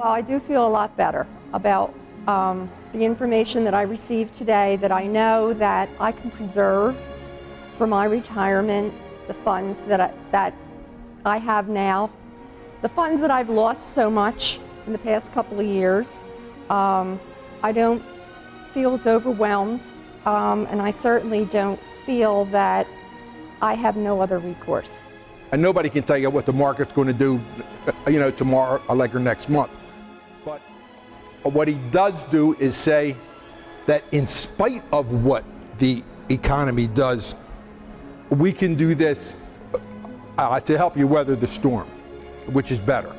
Well, I do feel a lot better about um, the information that I received today that I know that I can preserve for my retirement the funds that I, that I have now. The funds that I've lost so much in the past couple of years, um, I don't feel as overwhelmed um, and I certainly don't feel that I have no other recourse. And nobody can tell you what the market's going to do, uh, you know, tomorrow or like or next month. But what he does do is say that in spite of what the economy does, we can do this uh, to help you weather the storm, which is better.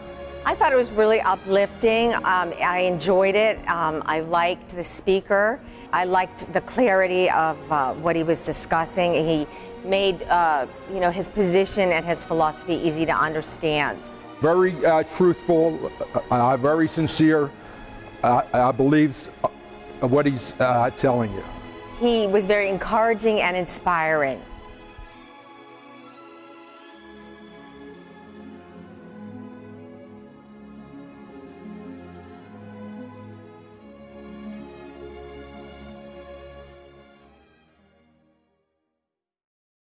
I thought it was really uplifting. Um, I enjoyed it. Um, I liked the speaker. I liked the clarity of uh, what he was discussing. He made uh, you know his position and his philosophy easy to understand. Very uh, truthful, uh, uh, very sincere. I believe uh, what he's telling you. He was very encouraging and inspiring.